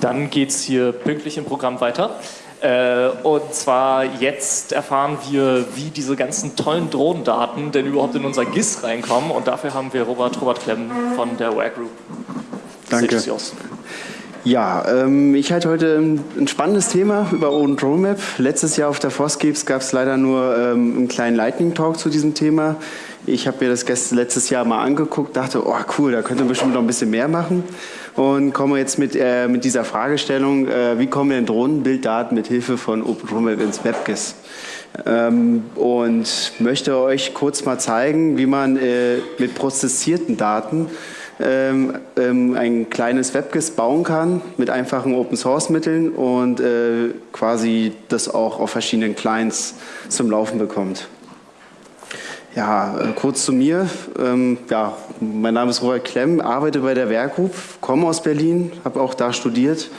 Dann geht es hier pünktlich im Programm weiter. Äh, und zwar jetzt erfahren wir, wie diese ganzen tollen Drohnendaten denn überhaupt in unser GIS reinkommen. Und dafür haben wir Robert, Robert Klemm von der Ware Group. Danke. Ja, ähm, ich halte heute ein spannendes Thema über Open Drone Map. Letztes Jahr auf der Foscapes gab es leider nur ähm, einen kleinen Lightning Talk zu diesem Thema. Ich habe mir das letztes Jahr mal angeguckt, dachte, oh cool, da könnte man bestimmt noch ein bisschen mehr machen und komme jetzt mit, äh, mit dieser Fragestellung, äh, wie kommen in Drohnenbilddaten mit Hilfe von OpenRoadmap ins WebGIS? Ähm, und möchte euch kurz mal zeigen, wie man äh, mit prozessierten Daten ähm, ähm, ein kleines WebGIS bauen kann mit einfachen Open-Source-Mitteln und äh, quasi das auch auf verschiedenen Clients zum Laufen bekommt. Ja, äh, kurz zu mir. Ähm, ja, mein Name ist Robert Klemm, arbeite bei der Werkgroup, komme aus Berlin, habe auch da studiert.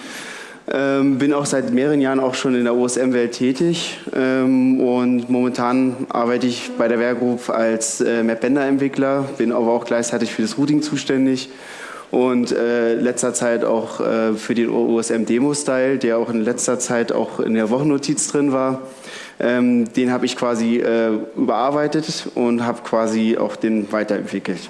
Ähm, bin auch seit mehreren Jahren auch schon in der OSM-Welt tätig ähm, und momentan arbeite ich bei der Werkgroup als äh, MapBender-Entwickler, bin aber auch gleichzeitig für das Routing zuständig und äh, letzter Zeit auch äh, für den OSM-Demo-Style, der auch in letzter Zeit auch in der Wochennotiz drin war. Ähm, den habe ich quasi äh, überarbeitet und habe quasi auch den weiterentwickelt.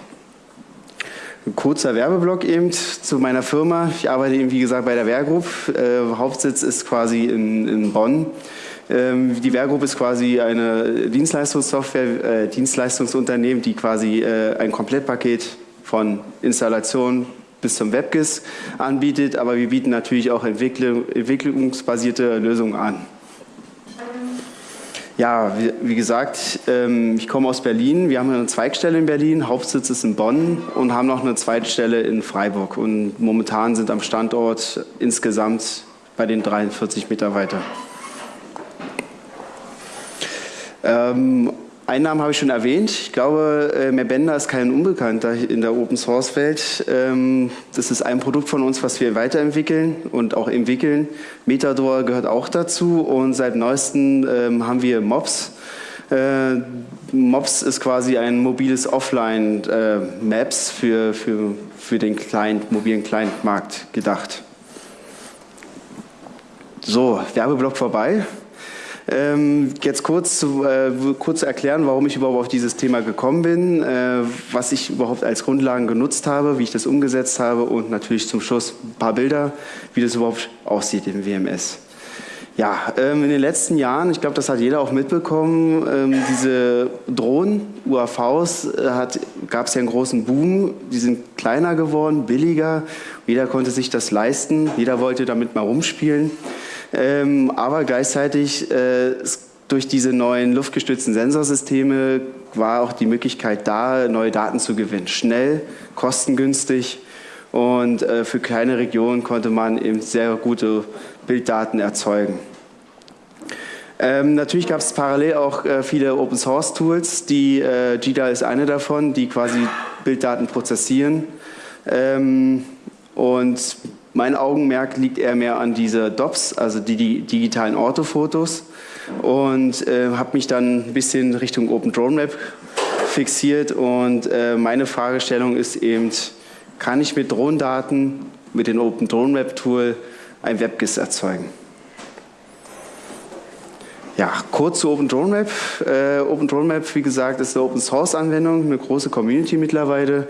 Ein kurzer Werbeblock eben zu meiner Firma. Ich arbeite eben, wie gesagt, bei der Wehrgroup. Äh, Hauptsitz ist quasi in, in Bonn. Ähm, die Wehrgroup ist quasi eine Dienstleistungssoftware, äh, Dienstleistungsunternehmen, die quasi äh, ein Komplettpaket von Installation bis zum WebGIS anbietet, aber wir bieten natürlich auch Entwicklung, entwicklungsbasierte Lösungen an. Ja, wie, wie gesagt, ähm, ich komme aus Berlin. Wir haben eine Zweigstelle in Berlin, Hauptsitz ist in Bonn und haben noch eine Zweitstelle in Freiburg. Und momentan sind am Standort insgesamt bei den 43 Mitarbeiter. Ähm, Einnahmen habe ich schon erwähnt. Ich glaube, äh, Merbender ist kein Unbekannter in der Open-Source-Welt. Ähm, das ist ein Produkt von uns, was wir weiterentwickeln und auch entwickeln. Metador gehört auch dazu und seit neuestem ähm, haben wir MOPS. Äh, MOPS ist quasi ein mobiles Offline-Maps äh, für, für, für den Client, mobilen Client-Markt gedacht. So, Werbeblock vorbei. Ähm, jetzt kurz zu, äh, kurz erklären, warum ich überhaupt auf dieses Thema gekommen bin, äh, was ich überhaupt als Grundlagen genutzt habe, wie ich das umgesetzt habe und natürlich zum Schluss ein paar Bilder, wie das überhaupt aussieht im WMS. Ja, ähm, in den letzten Jahren, ich glaube, das hat jeder auch mitbekommen, ähm, diese Drohnen, UAVs, äh, gab es ja einen großen Boom. Die sind kleiner geworden, billiger. Jeder konnte sich das leisten. Jeder wollte damit mal rumspielen. Ähm, aber gleichzeitig äh, durch diese neuen luftgestützten Sensorsysteme war auch die Möglichkeit da, neue Daten zu gewinnen. Schnell, kostengünstig und äh, für kleine Regionen konnte man eben sehr gute Bilddaten erzeugen. Ähm, natürlich gab es parallel auch äh, viele Open Source Tools, die äh, GDA ist eine davon, die quasi Bilddaten prozessieren. Ähm, und mein Augenmerk liegt eher mehr an diese DOPS, also die, die digitalen Orthofotos und äh, habe mich dann ein bisschen Richtung Open Drone Map fixiert und äh, meine Fragestellung ist eben, kann ich mit Drohnendaten, mit dem Open Drone Map Tool ein WebGIS erzeugen? Ja, kurz zu Open Drone Map. Äh, Open Drone Map, wie gesagt, ist eine Open Source Anwendung, eine große Community mittlerweile.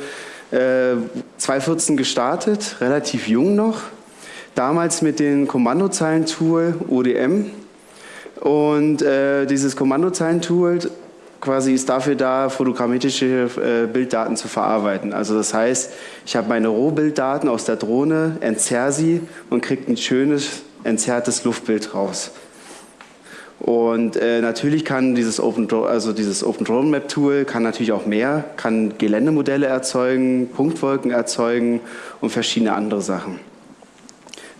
2014 äh, gestartet, relativ jung noch. Damals mit dem Kommandozeilentool ODM. Und äh, dieses Kommandozeilentool quasi ist dafür da, fotogrammetrische äh, Bilddaten zu verarbeiten. Also das heißt, ich habe meine Rohbilddaten aus der Drohne, entzerre sie und kriege ein schönes, entzerrtes Luftbild raus. Und äh, natürlich kann dieses Open, also dieses Open Drone Map Tool kann natürlich auch mehr, kann Geländemodelle erzeugen, Punktwolken erzeugen und verschiedene andere Sachen.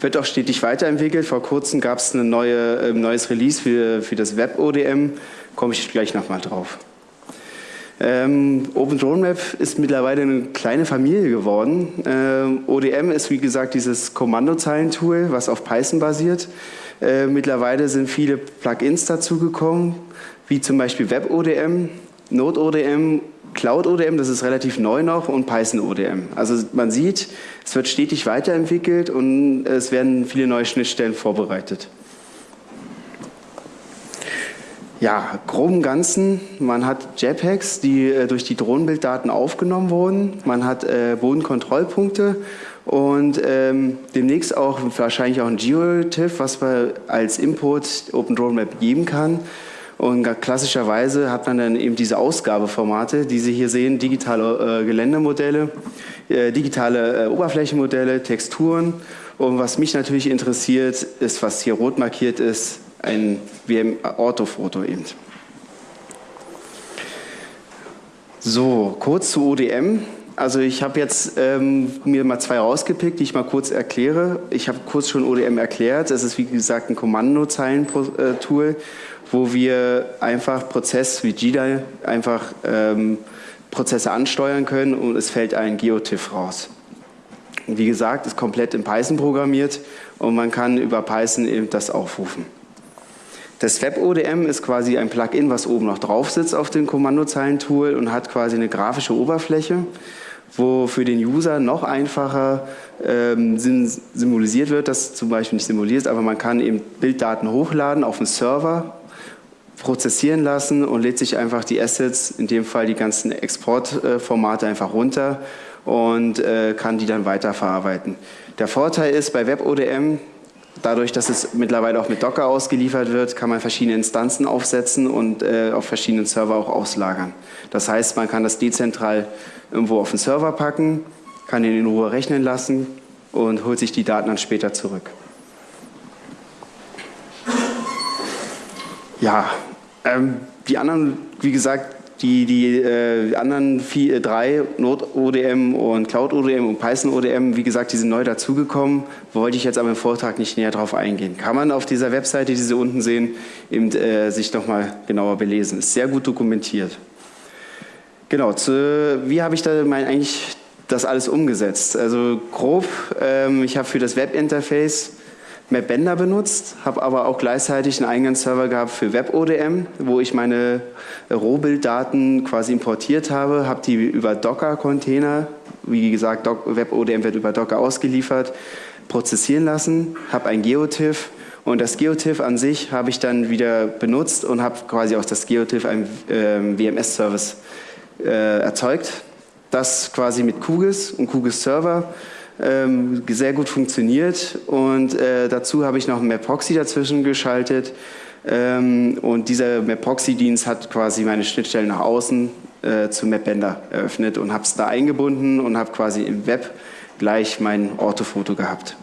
Wird auch stetig weiterentwickelt. Vor kurzem gab es ein neue, äh, neues Release für, für das Web ODM, komme ich gleich nochmal drauf. Ähm, Open Drone Map ist mittlerweile eine kleine Familie geworden. Ähm, ODM ist wie gesagt dieses Kommandozeilentool, was auf Python basiert. Äh, mittlerweile sind viele Plugins dazugekommen, wie zum Beispiel WebODM, NodeODM, Cloud ODM, das ist relativ neu noch, und Python ODM. Also man sieht, es wird stetig weiterentwickelt und es werden viele neue Schnittstellen vorbereitet. Ja, grob im Ganzen, man hat JPEGs, die äh, durch die Drohnenbilddaten aufgenommen wurden. Man hat äh, Bodenkontrollpunkte und ähm, demnächst auch wahrscheinlich auch ein GeoTIFF, was man als Import OpenDroneMap geben kann. Und klassischerweise hat man dann eben diese Ausgabeformate, die Sie hier sehen, digitale äh, Geländemodelle, äh, digitale äh, Oberflächenmodelle, Texturen. Und was mich natürlich interessiert, ist, was hier rot markiert ist, ein WM-Orthofoto eben. So, kurz zu ODM. Also ich habe jetzt ähm, mir mal zwei rausgepickt, die ich mal kurz erkläre. Ich habe kurz schon ODM erklärt. Das ist wie gesagt ein Kommandozeilen-Tool, wo wir einfach Prozess wie GDAL einfach ähm, Prozesse ansteuern können und es fällt ein GeoTIFF raus. wie gesagt, ist komplett in Python programmiert und man kann über Python eben das aufrufen. Das WebODM ist quasi ein Plugin, was oben noch drauf sitzt auf dem Kommandozeilentool und hat quasi eine grafische Oberfläche, wo für den User noch einfacher ähm, symbolisiert wird, das zum Beispiel nicht simuliert, aber man kann eben Bilddaten hochladen auf den Server, prozessieren lassen und lädt sich einfach die Assets, in dem Fall die ganzen Exportformate einfach runter und äh, kann die dann weiterverarbeiten. Der Vorteil ist bei WebODM, Dadurch, dass es mittlerweile auch mit Docker ausgeliefert wird, kann man verschiedene Instanzen aufsetzen und äh, auf verschiedenen Server auch auslagern. Das heißt, man kann das dezentral irgendwo auf den Server packen, kann ihn in Ruhe rechnen lassen und holt sich die Daten dann später zurück. Ja, ähm, die anderen, wie gesagt, die, die äh, anderen vier, äh, drei, Node-ODM und Cloud-ODM und Python-ODM, wie gesagt, die sind neu dazugekommen, wollte ich jetzt aber im Vortrag nicht näher darauf eingehen. Kann man auf dieser Webseite, die Sie unten sehen, eben, äh, sich nochmal genauer belesen. Ist sehr gut dokumentiert. Genau, zu, wie habe ich da mein, eigentlich das alles umgesetzt? Also grob, ähm, ich habe für das Webinterface Mapbender benutzt, habe aber auch gleichzeitig einen eigenen Server gehabt für WebODM, wo ich meine Rohbilddaten quasi importiert habe, habe die über Docker-Container, wie gesagt, WebODM wird über Docker ausgeliefert, prozessieren lassen, habe ein GeoTIFF und das GeoTIFF an sich habe ich dann wieder benutzt und habe quasi aus das GeoTIFF einen äh, WMS-Service äh, erzeugt, das quasi mit QGIS und QGIS Server ähm, sehr gut funktioniert. Und äh, dazu habe ich noch ein Maproxy dazwischen geschaltet. Ähm, und dieser Maproxy-Dienst hat quasi meine Schnittstelle nach außen äh, zu Mapbender eröffnet und habe es da eingebunden und habe quasi im Web gleich mein Orthofoto gehabt.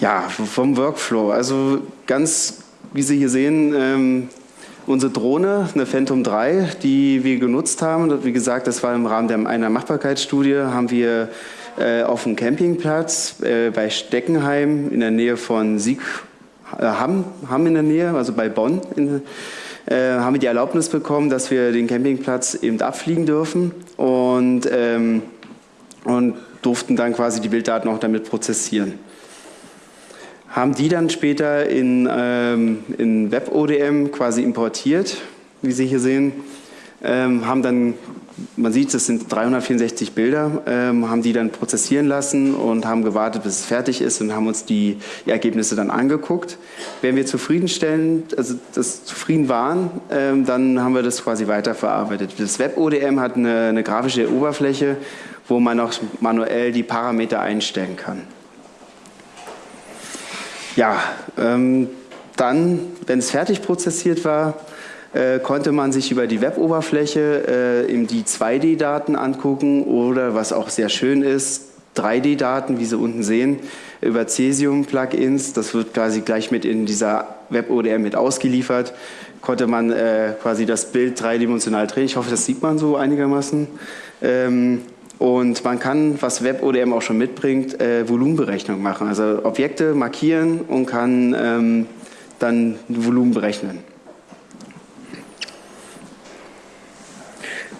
Ja, vom Workflow, also ganz, wie Sie hier sehen, ähm, unsere Drohne, eine Phantom 3, die wir genutzt haben, wie gesagt, das war im Rahmen einer Machbarkeitsstudie, haben wir äh, auf dem Campingplatz äh, bei Steckenheim in der Nähe von Sieg, äh, Hamm, Hamm in der Nähe, also bei Bonn, in, äh, haben wir die Erlaubnis bekommen, dass wir den Campingplatz eben abfliegen dürfen und, ähm, und durften dann quasi die Bilddaten auch damit prozessieren haben die dann später in, ähm, in WebODM quasi importiert, wie Sie hier sehen, ähm, haben dann, man sieht, es sind 364 Bilder, ähm, haben die dann prozessieren lassen und haben gewartet, bis es fertig ist und haben uns die, die Ergebnisse dann angeguckt. Wenn wir zufriedenstellend, also das zufrieden waren, ähm, dann haben wir das quasi weiterverarbeitet. Das WebODM hat eine, eine grafische Oberfläche, wo man auch manuell die Parameter einstellen kann. Ja, ähm, dann, wenn es fertig prozessiert war, äh, konnte man sich über die Web-Oberfläche äh, eben die 2D-Daten angucken oder, was auch sehr schön ist, 3D-Daten, wie Sie unten sehen, über Cesium-Plugins. Das wird quasi gleich mit in dieser Web-ODM mit ausgeliefert. Konnte man äh, quasi das Bild dreidimensional drehen. Ich hoffe, das sieht man so einigermaßen. Ähm, und man kann, was WebODM auch schon mitbringt, äh, Volumenberechnung machen. Also Objekte markieren und kann ähm, dann Volumen berechnen.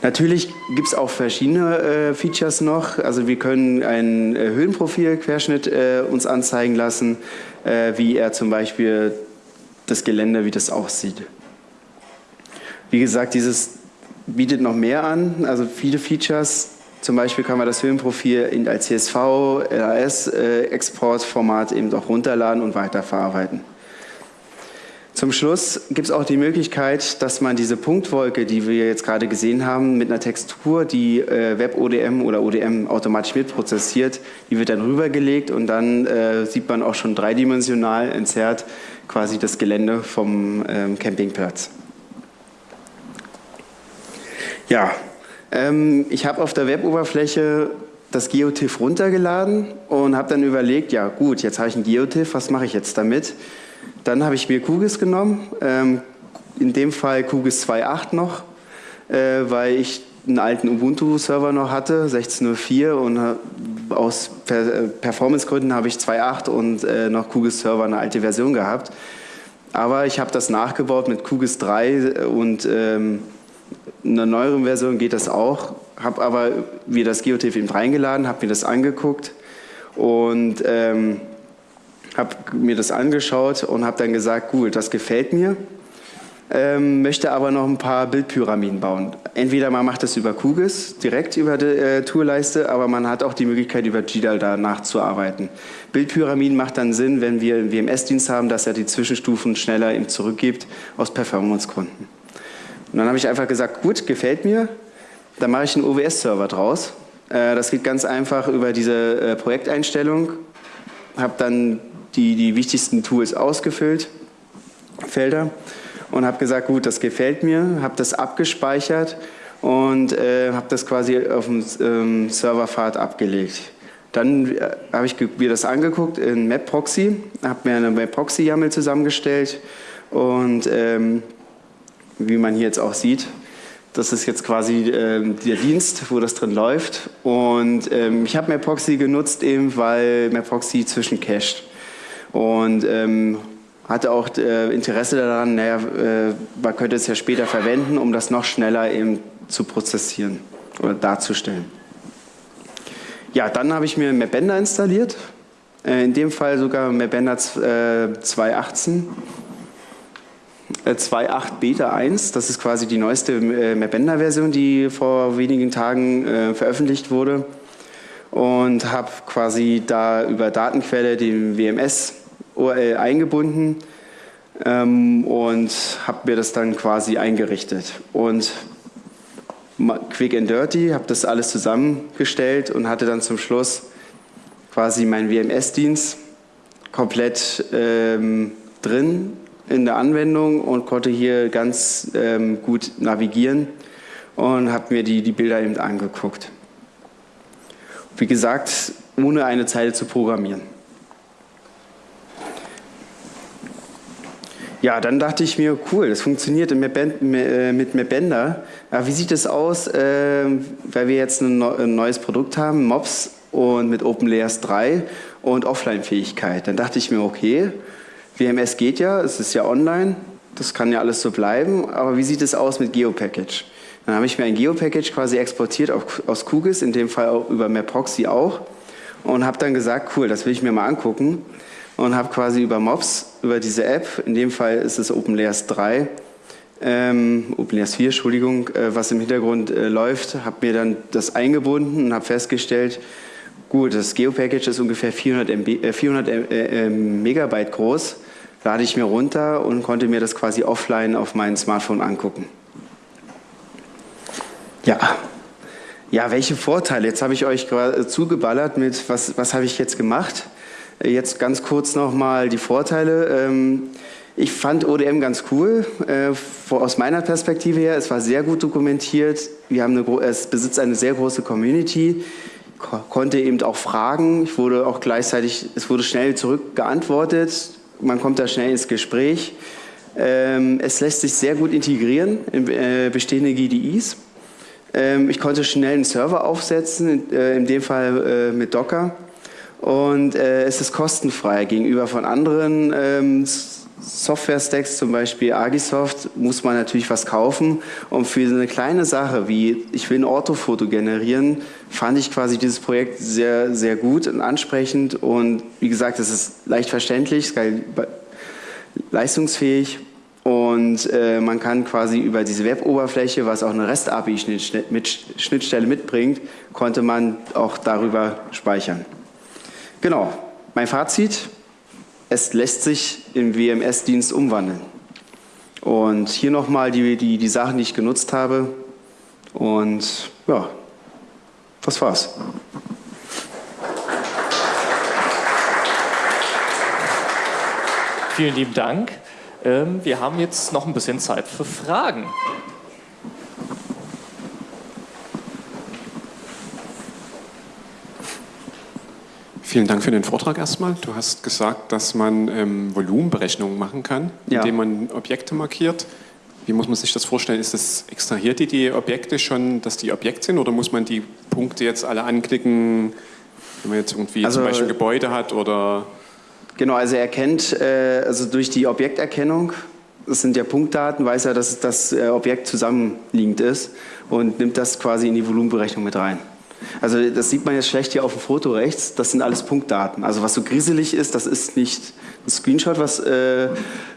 Natürlich gibt es auch verschiedene äh, Features noch. Also wir können ein äh, Höhenprofil-Querschnitt äh, uns anzeigen lassen, äh, wie er zum Beispiel das Gelände, wie das aussieht. Wie gesagt, dieses bietet noch mehr an, also viele Features. Zum Beispiel kann man das Höhenprofil als CSV, LAS-Exportformat äh, eben auch runterladen und weiterverarbeiten. Zum Schluss gibt es auch die Möglichkeit, dass man diese Punktwolke, die wir jetzt gerade gesehen haben, mit einer Textur, die äh, WebODM oder ODM automatisch mitprozessiert, die wird dann rübergelegt und dann äh, sieht man auch schon dreidimensional entzerrt quasi das Gelände vom ähm, Campingplatz. Ja, ähm, ich habe auf der Weboberfläche das GeoTIFF runtergeladen und habe dann überlegt, ja gut, jetzt habe ich ein GeoTIFF, was mache ich jetzt damit? Dann habe ich mir QGIS genommen, ähm, in dem Fall QGIS 2.8 noch, äh, weil ich einen alten Ubuntu-Server noch hatte, 16.04 und äh, aus äh, Performance-Gründen habe ich 2.8 und noch QGIS-Server eine alte Version gehabt. Aber ich habe das nachgebaut mit QGIS 3 und ähm, einer neueren Version geht das auch. Habe aber mir das GeoTIFF eben reingeladen, habe mir das angeguckt und ähm, habe mir das angeschaut und habe dann gesagt, gut, das gefällt mir, ähm, möchte aber noch ein paar Bildpyramiden bauen. Entweder man macht das über QGIS, direkt über die äh, Tourleiste, aber man hat auch die Möglichkeit, über GDAL da nachzuarbeiten. Bildpyramiden macht dann Sinn, wenn wir einen WMS-Dienst haben, dass er die Zwischenstufen schneller ihm zurückgibt, aus Performance-Gründen. Und dann habe ich einfach gesagt, gut, gefällt mir, dann mache ich einen OWS-Server draus. Äh, das geht ganz einfach über diese äh, Projekteinstellung, habe dann die, die wichtigsten Tools ausgefüllt, Felder, und habe gesagt, gut, das gefällt mir, habe das abgespeichert und äh, habe das quasi auf dem ähm, Serverpfad abgelegt. Dann äh, habe ich mir das angeguckt in MapProxy, habe mir eine MapProxy-YAML zusammengestellt und ähm, wie man hier jetzt auch sieht, das ist jetzt quasi ähm, der Dienst, wo das drin läuft. Und ähm, ich habe MapProxy genutzt, eben weil MapProxy zwischencached und ähm, hatte auch äh, Interesse daran, naja, äh, man könnte es ja später verwenden, um das noch schneller eben zu prozessieren oder darzustellen. Ja, dann habe ich mir Mapbender installiert, äh, in dem Fall sogar Mapbender 2.18. 2.8 äh, Beta 1, das ist quasi die neueste äh, Mapbender-Version, die vor wenigen Tagen äh, veröffentlicht wurde und habe quasi da über Datenquelle den WMS URL eingebunden ähm, und habe mir das dann quasi eingerichtet. Und quick and dirty, habe das alles zusammengestellt und hatte dann zum Schluss quasi meinen WMS-Dienst komplett ähm, drin in der Anwendung und konnte hier ganz ähm, gut navigieren und habe mir die, die Bilder eben angeguckt. Wie gesagt, ohne eine Zeile zu programmieren. Ja, dann dachte ich mir, cool, das funktioniert äh, mit Mapbender. Ja, wie sieht es aus, äh, weil wir jetzt ein neues Produkt haben, MOPS und mit OpenLayers 3 und Offline-Fähigkeit. Dann dachte ich mir, okay, WMS geht ja, es ist ja online, das kann ja alles so bleiben, aber wie sieht es aus mit GeoPackage? Dann habe ich mir ein GeoPackage quasi exportiert aus QGIS, in dem Fall auch über MapProxy auch und habe dann gesagt, cool, das will ich mir mal angucken und habe quasi über MOPS, über diese App, in dem Fall ist es OpenLayers 3, ähm, OpenLayers 4, Entschuldigung, äh, was im Hintergrund äh, läuft, habe mir dann das eingebunden und habe festgestellt, gut, das Geo-Package ist ungefähr 400, MB, äh, 400 äh, Megabyte groß, lade ich mir runter und konnte mir das quasi offline auf meinem Smartphone angucken. Ja, ja, welche Vorteile? Jetzt habe ich euch zugeballert mit, was, was habe ich jetzt gemacht? Jetzt ganz kurz nochmal die Vorteile. Ähm, ich fand ODM ganz cool, äh, aus meiner Perspektive her. Es war sehr gut dokumentiert. Wir haben eine, es besitzt eine sehr große Community, konnte eben auch fragen. Ich wurde auch gleichzeitig, es wurde schnell zurückgeantwortet. Man kommt da schnell ins Gespräch. Ähm, es lässt sich sehr gut integrieren in äh, bestehende GDIs. Ähm, ich konnte schnell einen Server aufsetzen, äh, in dem Fall mit Docker. Und äh, es ist kostenfrei gegenüber von anderen ähm, Software-Stacks, zum Beispiel Agisoft, muss man natürlich was kaufen. Und für eine kleine Sache wie, ich will ein Orthofoto generieren, fand ich quasi dieses Projekt sehr, sehr gut und ansprechend. Und wie gesagt, es ist leicht verständlich, leistungsfähig. Und äh, man kann quasi über diese Web-Oberfläche, was auch eine REST-API-Schnittstelle mitbringt, konnte man auch darüber speichern. Genau, mein Fazit, es lässt sich im WMS-Dienst umwandeln. Und hier nochmal die, die, die Sachen, die ich genutzt habe. Und ja, das war's. Vielen lieben Dank. Ähm, wir haben jetzt noch ein bisschen Zeit für Fragen. Vielen Dank für den Vortrag erstmal. Du hast gesagt, dass man ähm, Volumenberechnungen machen kann, ja. indem man Objekte markiert. Wie muss man sich das vorstellen? Ist das, extrahiert die die Objekte schon, dass die Objekt sind oder muss man die Punkte jetzt alle anklicken, wenn man jetzt irgendwie also, zum Beispiel ein Gebäude hat oder... Genau, also er kennt, äh, also durch die Objekterkennung, das sind ja Punktdaten, weiß er, dass das äh, Objekt zusammenliegend ist und nimmt das quasi in die Volumenberechnung mit rein. Also das sieht man jetzt schlecht hier auf dem Foto rechts, das sind alles Punktdaten. Also was so griselig ist, das ist nicht ein Screenshot, was äh,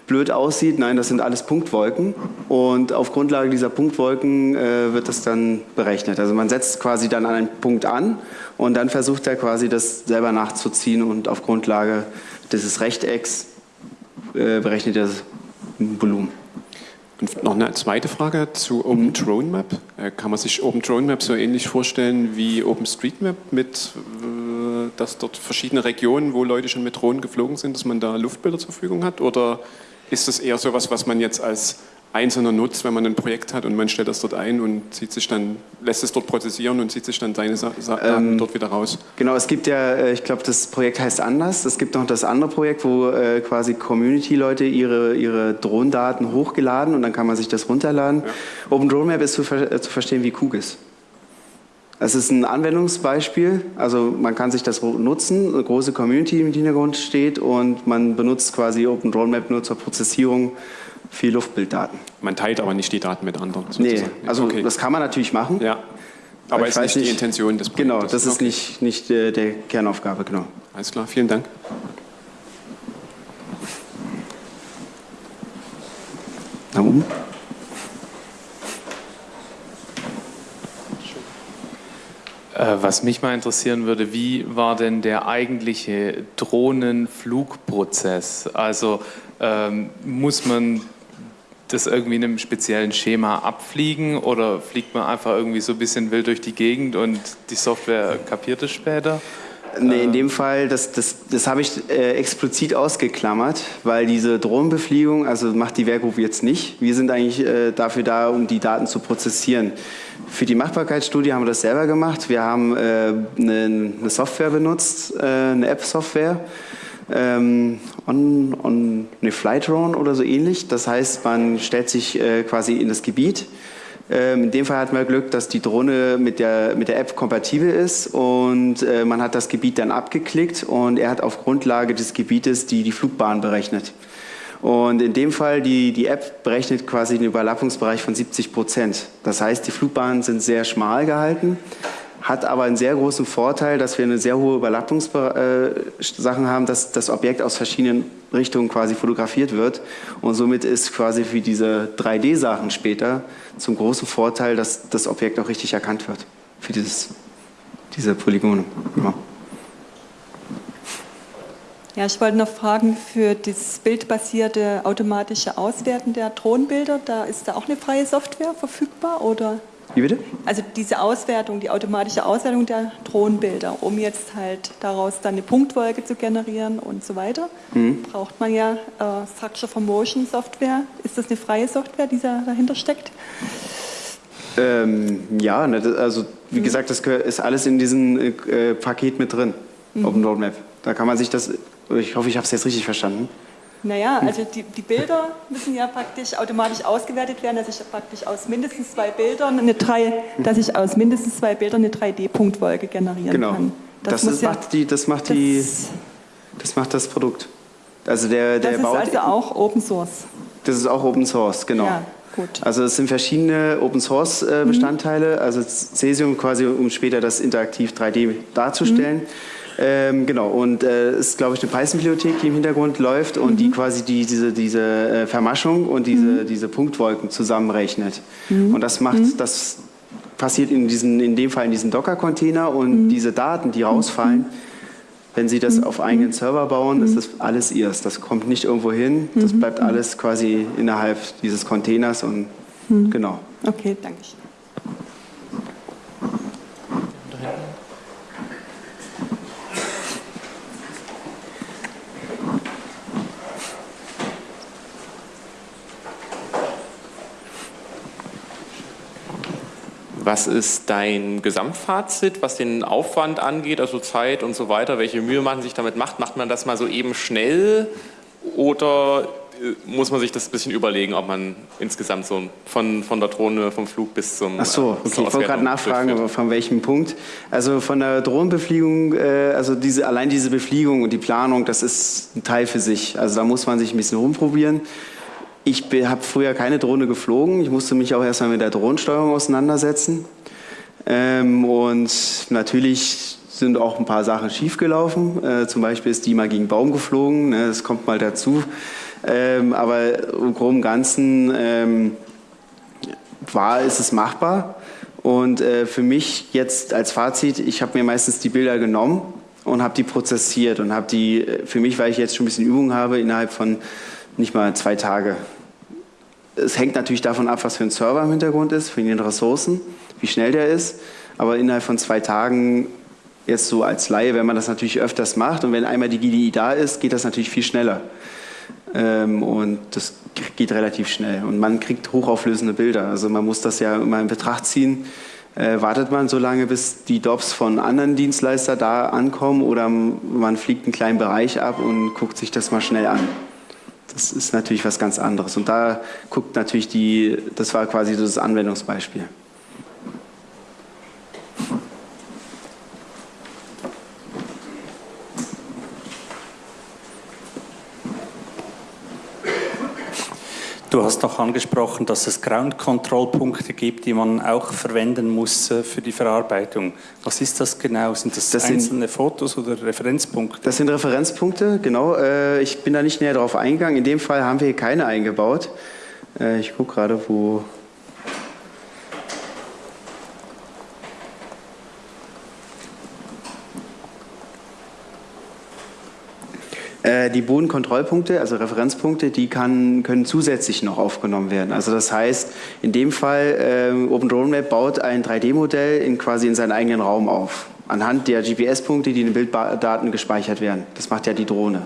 blöd aussieht, nein, das sind alles Punktwolken und auf Grundlage dieser Punktwolken äh, wird das dann berechnet. Also man setzt quasi dann einen Punkt an und dann versucht er quasi das selber nachzuziehen und auf Grundlage dieses Rechtecks äh, berechnet er das Volumen. Und noch eine zweite Frage zu OpenDroneMap. Äh, kann man sich OpenDroneMap so ähnlich vorstellen wie OpenStreetMap mit, äh, dass dort verschiedene Regionen, wo Leute schon mit Drohnen geflogen sind, dass man da Luftbilder zur Verfügung hat? Oder ist das eher so etwas, was man jetzt als Einzelner nutzt, wenn man ein Projekt hat und man stellt das dort ein und zieht sich dann, lässt es dort prozessieren und zieht sich dann seine Sa Daten ähm, dort wieder raus. Genau, es gibt ja, äh, ich glaube, das Projekt heißt anders. Es gibt noch das andere Projekt, wo äh, quasi Community-Leute ihre, ihre Drohnendaten hochgeladen und dann kann man sich das runterladen. Ja. OpenDroneMap ist zu, ver äh, zu verstehen wie QGIS. Es ist ein Anwendungsbeispiel, also man kann sich das nutzen, eine große Community im Hintergrund steht und man benutzt quasi OpenDroneMap nur zur Prozessierung viel Luftbilddaten. Man teilt aber nicht die Daten mit anderen. Sozusagen. Nee, also okay. das kann man natürlich machen. Ja. Aber, aber ist nicht die Intention des Projektes. Genau, das ist okay. nicht, nicht äh, der Kernaufgabe, genau. Alles klar, vielen Dank. Da oben. Äh, was mich mal interessieren würde, wie war denn der eigentliche Drohnenflugprozess? Also ähm, muss man das irgendwie in einem speziellen Schema abfliegen oder fliegt man einfach irgendwie so ein bisschen wild durch die Gegend und die Software kapiert es später? Nee, in dem Fall, das, das, das habe ich äh, explizit ausgeklammert, weil diese Drohnenbefliegung, also macht die Werkgruppe jetzt nicht. Wir sind eigentlich äh, dafür da, um die Daten zu prozessieren. Für die Machbarkeitsstudie haben wir das selber gemacht. Wir haben äh, eine, eine, Software benutzt, äh, eine App-Software, ähm, on, on eine Flightdrone oder so ähnlich. Das heißt, man stellt sich äh, quasi in das Gebiet. Ähm, in dem Fall hatten wir Glück, dass die Drohne mit der, mit der App kompatibel ist und äh, man hat das Gebiet dann abgeklickt und er hat auf Grundlage des Gebietes die, die Flugbahn berechnet. Und in dem Fall, die, die App berechnet quasi den Überlappungsbereich von 70 Prozent. Das heißt, die Flugbahnen sind sehr schmal gehalten, hat aber einen sehr großen Vorteil, dass wir eine sehr hohe Überlappungssachen äh, haben, dass das Objekt aus verschiedenen Richtungen quasi fotografiert wird. Und somit ist quasi für diese 3D-Sachen später zum großen Vorteil, dass das Objekt auch richtig erkannt wird für dieses, diese Polygone. Ja. Ja, ich wollte noch fragen, für das bildbasierte automatische Auswerten der Drohnenbilder, da ist da auch eine freie Software verfügbar oder? Wie bitte? Also diese Auswertung, die automatische Auswertung der Drohnenbilder, um jetzt halt daraus dann eine Punktwolke zu generieren und so weiter, mhm. braucht man ja äh, Structure for Motion Software. Ist das eine freie Software, die da dahinter steckt? Ähm, ja, ne, also wie mhm. gesagt, das ist alles in diesem äh, Paket mit drin, mhm. Open Roadmap. Da kann man sich das ich hoffe, ich habe es jetzt richtig verstanden. Naja, also die, die, Bilder müssen ja praktisch automatisch ausgewertet werden, dass ich praktisch aus mindestens zwei Bildern eine drei, dass ich aus mindestens zwei Bildern eine 3D-Punktwolke generieren genau. kann. Das, das, ja, macht die, das macht das, die, das macht das Produkt. Also der, der das baut, ist also auch Open Source. Das ist auch Open Source, genau. Ja, gut. Also es sind verschiedene Open Source äh, Bestandteile, mhm. also Cesium quasi, um später das interaktiv 3D darzustellen. Mhm. Ähm, genau, und es äh, ist, glaube ich, eine Python-Bibliothek, die im Hintergrund läuft und mhm. die quasi die, diese, diese äh, Vermaschung und diese, mhm. diese Punktwolken zusammenrechnet. Mhm. Und das macht, mhm. das passiert in, diesen, in dem Fall in diesem Docker-Container und mhm. diese Daten, die rausfallen, wenn Sie das auf eigenen Server bauen, ist das alles Ihres. Das kommt nicht irgendwo hin, das bleibt alles quasi innerhalb dieses Containers und genau. Okay, danke. Was ist dein Gesamtfazit, was den Aufwand angeht, also Zeit und so weiter? Welche Mühe man sich damit macht? Macht man das mal so eben schnell oder äh, muss man sich das ein bisschen überlegen, ob man insgesamt so von, von der Drohne, vom Flug bis zum. Ach so, äh, okay. ich wollte gerade nachfragen, aber von welchem Punkt. Also von der Drohnenbefliegung, äh, also diese, allein diese Befliegung und die Planung, das ist ein Teil für sich. Also da muss man sich ein bisschen rumprobieren. Ich habe früher keine Drohne geflogen. Ich musste mich auch erstmal mit der Drohnensteuerung auseinandersetzen. Ähm, und natürlich sind auch ein paar Sachen schiefgelaufen. Äh, zum Beispiel ist die mal gegen Baum geflogen. Ne, das kommt mal dazu. Ähm, aber im Groben und Ganzen ähm, war, ist es machbar. Und äh, für mich jetzt als Fazit, ich habe mir meistens die Bilder genommen und habe die prozessiert und habe die, äh, für mich, weil ich jetzt schon ein bisschen Übung habe, innerhalb von nicht mal zwei Tage es hängt natürlich davon ab, was für ein Server im Hintergrund ist, für den Ressourcen, wie schnell der ist. Aber innerhalb von zwei Tagen, jetzt so als Laie, wenn man das natürlich öfters macht und wenn einmal die GDI da ist, geht das natürlich viel schneller. Ähm, und das geht relativ schnell. Und man kriegt hochauflösende Bilder. Also man muss das ja immer in Betracht ziehen. Äh, wartet man so lange, bis die DOPs von anderen Dienstleistern da ankommen oder man fliegt einen kleinen Bereich ab und guckt sich das mal schnell an. Das ist natürlich was ganz anderes. Und da guckt natürlich die, das war quasi das Anwendungsbeispiel. Du hast noch angesprochen, dass es Ground-Control-Punkte gibt, die man auch verwenden muss äh, für die Verarbeitung. Was ist das genau? Sind das, das einzelne sind, Fotos oder Referenzpunkte? Das sind Referenzpunkte, genau. Äh, ich bin da nicht näher darauf eingegangen. In dem Fall haben wir hier keine eingebaut. Äh, ich gucke gerade, wo die Bodenkontrollpunkte, also Referenzpunkte, die kann, können zusätzlich noch aufgenommen werden. Also das heißt, in dem Fall, äh, OpenDroneMap baut ein 3D-Modell in, quasi in seinen eigenen Raum auf, anhand der GPS-Punkte, die in den Bilddaten gespeichert werden. Das macht ja die Drohne.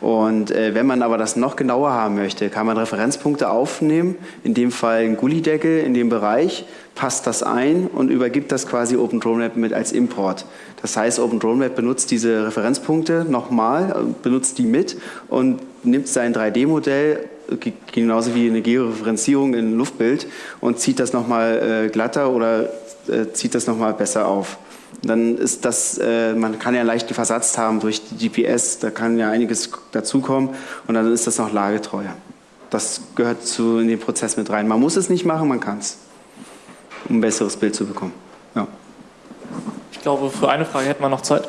Und äh, wenn man aber das noch genauer haben möchte, kann man Referenzpunkte aufnehmen, in dem Fall ein Gullideckel in dem Bereich, passt das ein und übergibt das quasi OpenDroneMap mit als Import. Das heißt, OpenDroneMap benutzt diese Referenzpunkte nochmal, äh, benutzt die mit und nimmt sein 3D-Modell, genauso wie eine Georeferenzierung in Luftbild, und zieht das nochmal äh, glatter oder äh, zieht das nochmal besser auf dann ist das, äh, man kann ja einen leichten Versatz haben durch die GPS, da kann ja einiges dazukommen und dann ist das noch lagetreuer. Das gehört zu in den Prozess mit rein. Man muss es nicht machen, man kann es, um ein besseres Bild zu bekommen. Ja. Ich glaube, für eine Frage hätten wir noch Zeit.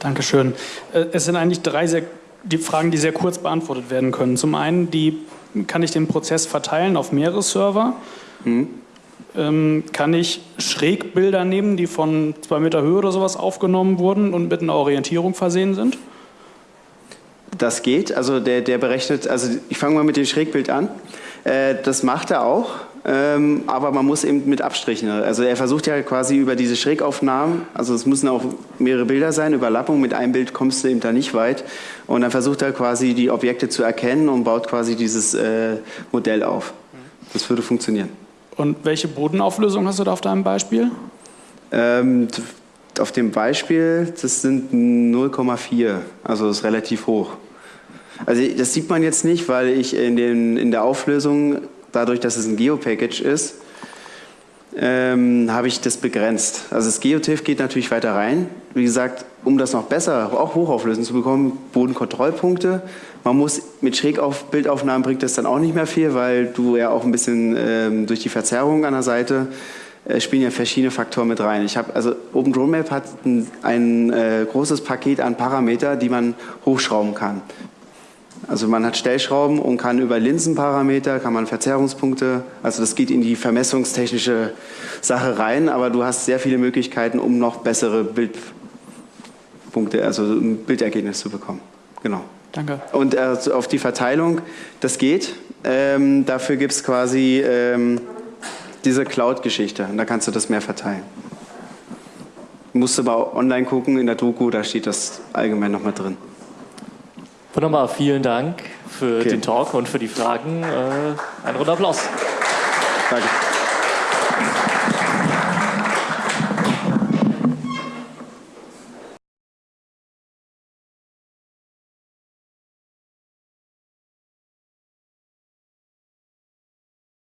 Dankeschön. Äh, es sind eigentlich drei sehr, die Fragen, die sehr kurz beantwortet werden können. Zum einen die kann ich den Prozess verteilen auf mehrere Server. Mhm. Ähm, kann ich Schrägbilder nehmen, die von zwei Meter Höhe oder sowas aufgenommen wurden und mit einer Orientierung versehen sind? Das geht. Also der, der berechnet, also ich fange mal mit dem Schrägbild an. Äh, das macht er auch. Ähm, aber man muss eben mit Abstrichen. Also er versucht ja quasi über diese Schrägaufnahmen, also es müssen auch mehrere Bilder sein, Überlappung, mit einem Bild kommst du eben da nicht weit. Und dann versucht er quasi die Objekte zu erkennen und baut quasi dieses äh, Modell auf. Das würde funktionieren. Und welche Bodenauflösung hast du da auf deinem Beispiel? Ähm, auf dem Beispiel, das sind 0,4, also das ist relativ hoch. Also das sieht man jetzt nicht, weil ich in, den, in der Auflösung dadurch, dass es ein Geo-Package ist, ähm, habe ich das begrenzt. Also das Geotiff geht natürlich weiter rein. Wie gesagt, um das noch besser, auch hochauflösend zu bekommen, Bodenkontrollpunkte. Man muss mit Schrägbildaufnahmen bringt das dann auch nicht mehr viel, weil du ja auch ein bisschen ähm, durch die Verzerrung an der Seite äh, spielen ja verschiedene Faktoren mit rein. Ich habe also OpenDroneMap hat ein, ein äh, großes Paket an Parameter, die man hochschrauben kann. Also man hat Stellschrauben und kann über Linsenparameter, kann man Verzerrungspunkte, also das geht in die vermessungstechnische Sache rein, aber du hast sehr viele Möglichkeiten, um noch bessere Bildpunkte, also ein Bildergebnis zu bekommen. Genau. Danke. Und äh, auf die Verteilung, das geht. Ähm, dafür gibt es quasi ähm, diese Cloud-Geschichte und da kannst du das mehr verteilen. Du musst aber online gucken in der Doku, da steht das allgemein nochmal drin. Wunderbar, vielen Dank für okay. den Talk und für die Fragen. Äh, ein runder Applaus. Danke.